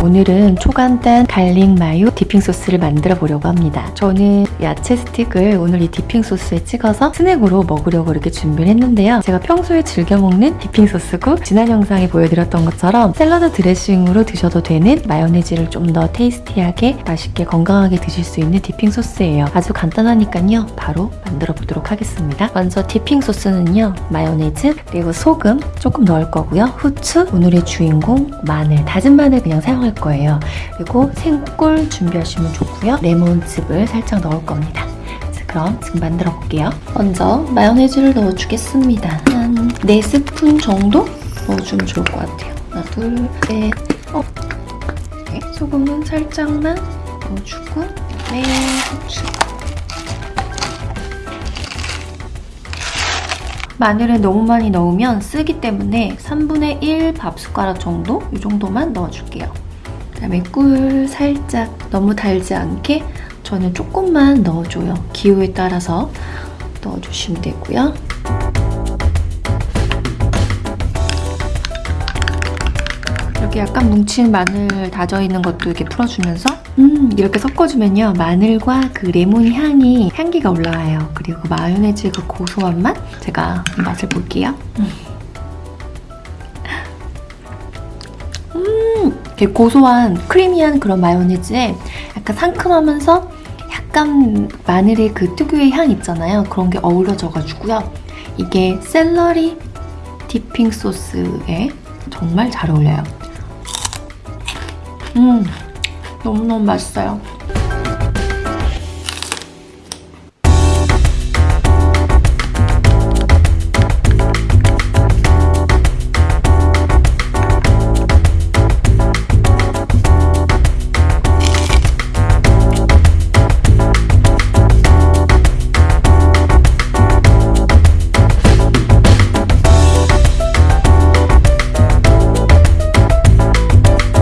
오늘은 초간단 garlic mayo dipping 소스를 만들어 보려고 합니다. 저는 야채 스틱을 오늘 이 dipping 소스에 찍어서 스낵으로 먹으려고 이렇게 준비를 했는데요. 제가 평소에 즐겨 먹는 dipping 소스고 지난 영상에 보여드렸던 것처럼 샐러드 드레싱으로 드셔도 되는 마요네즈를 좀 더 tasty하게 맛있게 건강하게 드실 수 있는 dipping 소스예요. 아주 간단하니까요. 바로 만들어 보도록 하겠습니다. 먼저 dipping 소스는요. 마요네즈 그리고 소금 조금 넣을 거고요. 후추 오늘의 주인공 마늘 다진 마늘 그냥 사용할 거예요. 그리고 생꿀 준비하시면 좋고요. 레몬즙을 살짝 넣을 겁니다. 자, 그럼 지금 만들어 볼게요. 먼저 마요네즈를 넣어주겠습니다. 한 4스푼 정도 넣어주면 좋을 것 같아요. 하나, 둘, 셋, 어. 네, 소금은 살짝만 넣어주고 네, 후추. 마늘을 너무 많이 넣으면 쓰기 때문에 3분의 1 밥숟가락 정도? 이 정도만 넣어줄게요. 그다음에 꿀 살짝 너무 달지 않게 저는 조금만 넣어줘요. 기호에 따라서 넣어주시면 되고요. 이렇게 약간 뭉친 마늘 다져 있는 것도 이렇게 풀어주면서? 음 이렇게 섞어주면요. 마늘과 그 레몬 향이 향기가 올라와요. 그리고 마요네즈 그 고소한 맛? 제가 맛을 볼게요. 음, 음 되게 고소한 크리미한 그런 마요네즈에 약간 상큼하면서 약간 마늘의 그 특유의 향 있잖아요. 그런 게 어우러져가지고요. 이게 샐러리 디핑 소스에 정말 잘 어울려요. 음, 너무너무 맛있어요.